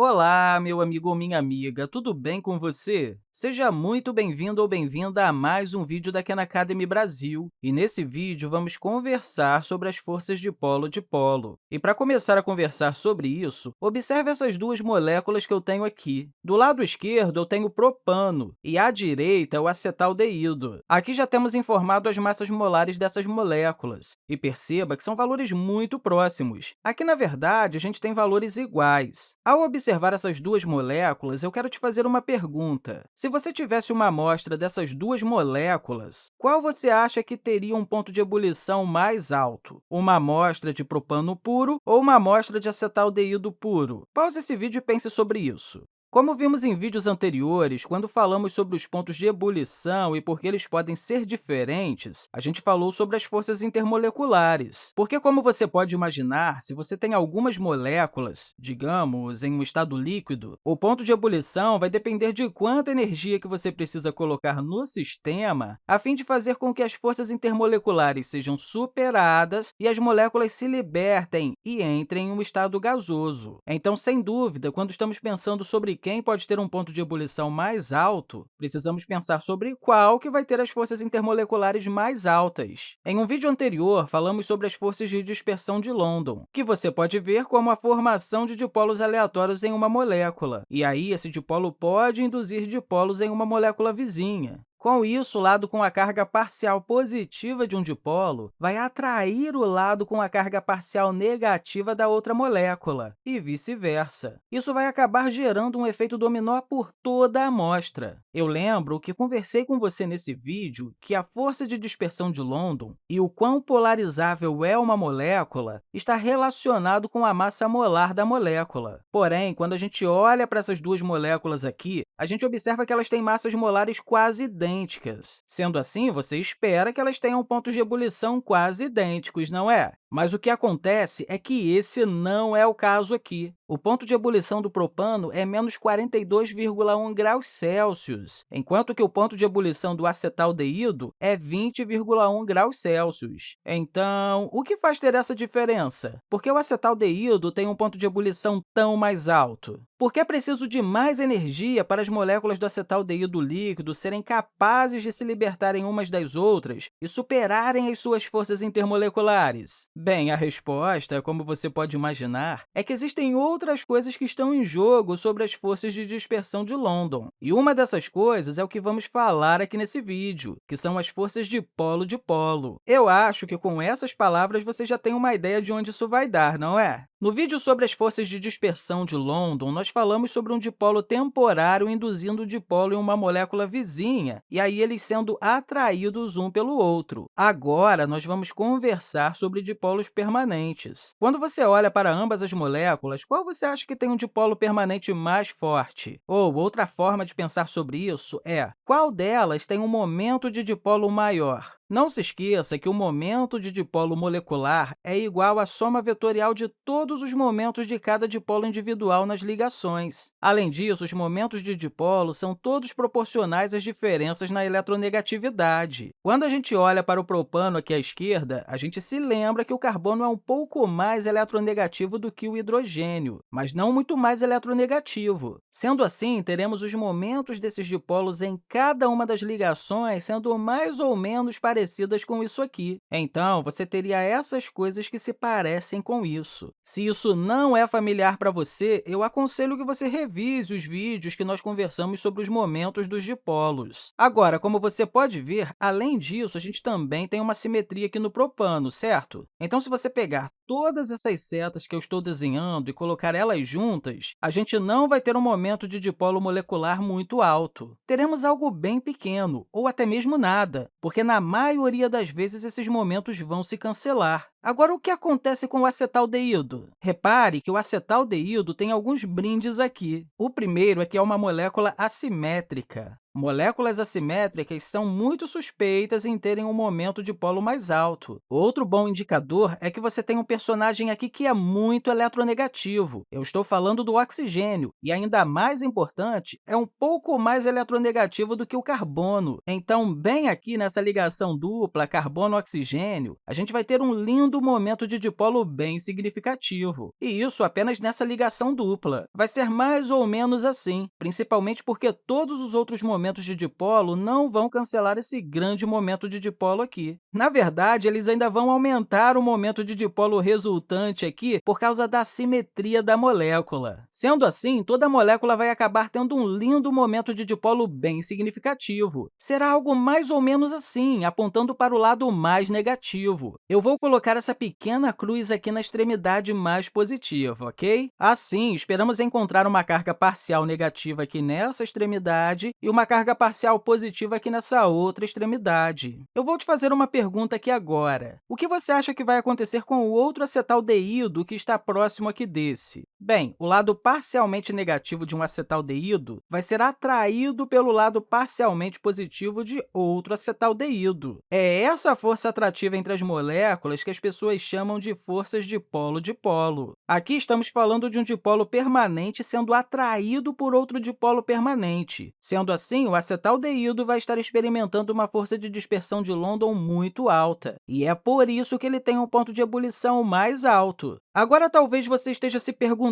Olá, meu amigo ou minha amiga, tudo bem com você? Seja muito bem-vindo ou bem-vinda a mais um vídeo da Khan Academy Brasil. E nesse vídeo, vamos conversar sobre as forças de polo-dipolo. E para começar a conversar sobre isso, observe essas duas moléculas que eu tenho aqui. Do lado esquerdo, eu tenho o propano, e à direita, o acetaldeído. Aqui já temos informado as massas molares dessas moléculas. E perceba que são valores muito próximos. Aqui, na verdade, a gente tem valores iguais. Ao observar essas duas moléculas, eu quero te fazer uma pergunta. Se você tivesse uma amostra dessas duas moléculas, qual você acha que teria um ponto de ebulição mais alto? Uma amostra de propano puro ou uma amostra de acetaldeído puro? Pause esse vídeo e pense sobre isso. Como vimos em vídeos anteriores, quando falamos sobre os pontos de ebulição e por que eles podem ser diferentes, a gente falou sobre as forças intermoleculares. Porque, como você pode imaginar, se você tem algumas moléculas, digamos, em um estado líquido, o ponto de ebulição vai depender de quanta energia que você precisa colocar no sistema a fim de fazer com que as forças intermoleculares sejam superadas e as moléculas se libertem e entrem em um estado gasoso. Então, sem dúvida, quando estamos pensando sobre quem pode ter um ponto de ebulição mais alto, precisamos pensar sobre qual que vai ter as forças intermoleculares mais altas. Em um vídeo anterior, falamos sobre as forças de dispersão de London, que você pode ver como a formação de dipolos aleatórios em uma molécula, e aí esse dipolo pode induzir dipolos em uma molécula vizinha. Com isso, o lado com a carga parcial positiva de um dipolo vai atrair o lado com a carga parcial negativa da outra molécula, e vice-versa. Isso vai acabar gerando um efeito dominó por toda a amostra. Eu lembro que conversei com você nesse vídeo que a força de dispersão de London e o quão polarizável é uma molécula está relacionado com a massa molar da molécula. Porém, quando a gente olha para essas duas moléculas aqui, a gente observa que elas têm massas molares quase idênticas idênticas. Sendo assim, você espera que elas tenham pontos de ebulição quase idênticos, não é? Mas o que acontece é que esse não é o caso aqui. O ponto de ebulição do propano é menos 42,1 graus Celsius, enquanto que o ponto de ebulição do acetaldeído é 20,1 graus Celsius. Então, o que faz ter essa diferença? Por que o acetaldeído tem um ponto de ebulição tão mais alto? Porque é preciso de mais energia para as moléculas do acetaldeído líquido serem capazes de se libertarem umas das outras e superarem as suas forças intermoleculares. Bem, a resposta, como você pode imaginar, é que existem outras coisas que estão em jogo sobre as forças de dispersão de London. E uma dessas coisas é o que vamos falar aqui nesse vídeo, que são as forças de polo-dipolo. Eu acho que com essas palavras você já tem uma ideia de onde isso vai dar, não é? No vídeo sobre as forças de dispersão de London, nós falamos sobre um dipolo temporário induzindo o dipolo em uma molécula vizinha, e aí eles sendo atraídos um pelo outro. Agora, nós vamos conversar sobre dipolos permanentes. Quando você olha para ambas as moléculas, qual você acha que tem um dipolo permanente mais forte? Ou, outra forma de pensar sobre isso é, qual delas tem um momento de dipolo maior? Não se esqueça que o momento de dipolo molecular é igual à soma vetorial de todos os momentos de cada dipolo individual nas ligações. Além disso, os momentos de dipolo são todos proporcionais às diferenças na eletronegatividade. Quando a gente olha para o propano aqui à esquerda, a gente se lembra que o carbono é um pouco mais eletronegativo do que o hidrogênio, mas não muito mais eletronegativo. Sendo assim, teremos os momentos desses dipolos em cada uma das ligações sendo mais ou menos parecidos parecidas com isso aqui. Então, você teria essas coisas que se parecem com isso. Se isso não é familiar para você, eu aconselho que você revise os vídeos que nós conversamos sobre os momentos dos dipolos. Agora, como você pode ver, além disso, a gente também tem uma simetria aqui no propano, certo? Então, se você pegar todas essas setas que eu estou desenhando e colocar elas juntas, a gente não vai ter um momento de dipolo molecular muito alto. Teremos algo bem pequeno, ou até mesmo nada, porque na maioria das vezes esses momentos vão se cancelar. Agora, o que acontece com o acetaldeído? Repare que o acetaldeído tem alguns brindes aqui. O primeiro é que é uma molécula assimétrica. Moléculas assimétricas são muito suspeitas em terem um momento de polo mais alto. Outro bom indicador é que você tem um personagem aqui que é muito eletronegativo. Eu estou falando do oxigênio, e ainda mais importante, é um pouco mais eletronegativo do que o carbono. Então, bem aqui nessa ligação dupla carbono-oxigênio, a gente vai ter um lindo momento de dipolo bem significativo. E isso apenas nessa ligação dupla. Vai ser mais ou menos assim, principalmente porque todos os outros momentos de dipolo não vão cancelar esse grande momento de dipolo aqui. Na verdade, eles ainda vão aumentar o momento de dipolo resultante aqui por causa da simetria da molécula. Sendo assim, toda molécula vai acabar tendo um lindo momento de dipolo bem significativo. Será algo mais ou menos assim, apontando para o lado mais negativo. Eu vou colocar essa pequena cruz aqui na extremidade mais positiva, ok? Assim, esperamos encontrar uma carga parcial negativa aqui nessa extremidade e uma carga parcial positiva aqui nessa outra extremidade. Eu vou te fazer uma pergunta aqui agora. O que você acha que vai acontecer com o outro acetaldeído que está próximo aqui desse? Bem, o lado parcialmente negativo de um acetaldeído vai ser atraído pelo lado parcialmente positivo de outro acetaldeído. É essa força atrativa entre as moléculas que as pessoas chamam de forças de polo-dipolo. Aqui estamos falando de um dipolo permanente sendo atraído por outro dipolo permanente. Sendo Assim, o acetaldeído vai estar experimentando uma força de dispersão de London muito alta, e é por isso que ele tem um ponto de ebulição mais alto. Agora, talvez você esteja se perguntando,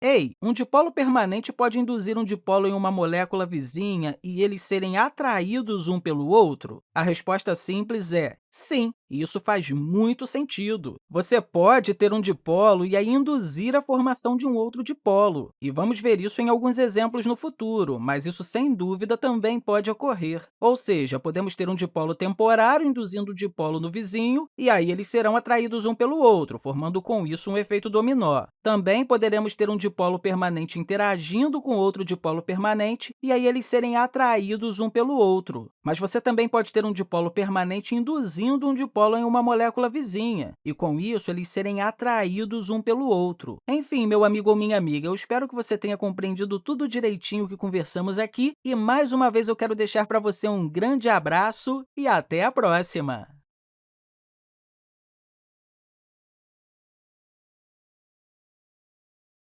ei, um dipolo permanente pode induzir um dipolo em uma molécula vizinha e eles serem atraídos um pelo outro? A resposta simples é sim, e isso faz muito sentido. Você pode ter um dipolo e aí induzir a formação de um outro dipolo, e vamos ver isso em alguns exemplos no futuro, mas isso, sem dúvida, também pode ocorrer. Ou seja, podemos ter um dipolo temporário induzindo o dipolo no vizinho, e aí eles serão atraídos um pelo outro, formando com isso um efeito dominó. Também poderemos ter um dipolo permanente interagindo com outro dipolo permanente, e aí eles serem atraídos um pelo outro. Mas você também pode ter um dipolo permanente induzindo um dipolo em uma molécula vizinha, e com isso eles serem atraídos um pelo outro. Enfim, meu amigo ou minha amiga, eu espero que você tenha compreendido tudo direitinho que conversamos aqui, e mais uma vez eu quero deixar para você um grande abraço e até a próxima!